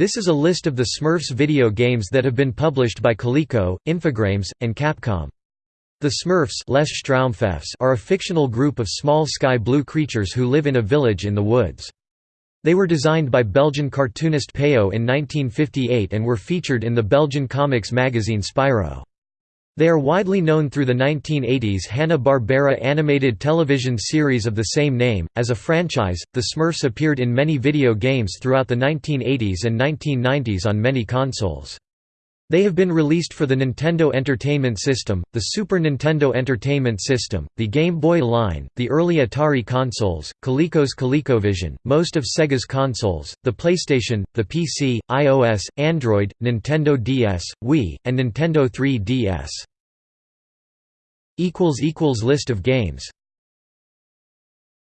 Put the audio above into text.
This is a list of the Smurfs video games that have been published by Coleco, Infogrames, and Capcom. The Smurfs are a fictional group of small sky-blue creatures who live in a village in the woods. They were designed by Belgian cartoonist Peyo in 1958 and were featured in the Belgian comics magazine Spirou. They are widely known through the 1980s Hanna-Barbera animated television series of the same name. As a franchise, the Smurfs appeared in many video games throughout the 1980s and 1990s on many consoles. They have been released for the Nintendo Entertainment System, the Super Nintendo Entertainment System, the Game Boy line, the early Atari consoles, Coleco's ColecoVision, most of Sega's consoles, the PlayStation, the PC, iOS, Android, Nintendo DS, Wii, and Nintendo 3DS. List of games